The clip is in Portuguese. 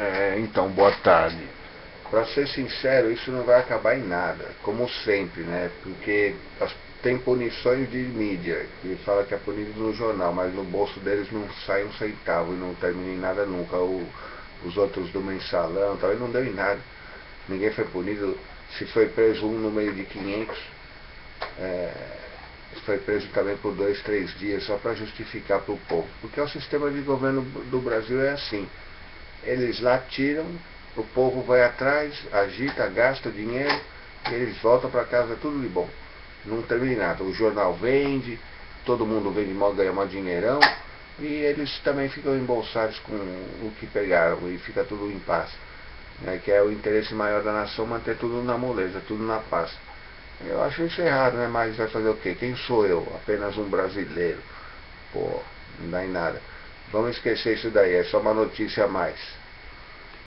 É, então, boa tarde. Para ser sincero, isso não vai acabar em nada, como sempre, né? Porque as, tem punições de mídia, que fala que é punido no jornal, mas no bolso deles não sai um centavo e não termina em nada nunca. O, os outros do mensalão, tal, não deu em nada. Ninguém foi punido. Se foi preso um no meio de 500, é, foi preso também por dois, três dias, só para justificar para o povo. Porque o sistema de governo do Brasil é assim. Eles lá tiram, o povo vai atrás, agita, gasta dinheiro, e eles voltam para casa tudo de bom. Não termina nada. O jornal vende, todo mundo vende mal, ganha mal dinheirão, e eles também ficam embolsados com o que pegaram, e fica tudo em paz. Né, que é o interesse maior da nação manter tudo na moleza, tudo na paz. Eu acho isso errado, né? Mas vai fazer o quê? Quem sou eu? Apenas um brasileiro. Pô, não dá em nada. Vamos esquecer isso daí, é só uma notícia a mais.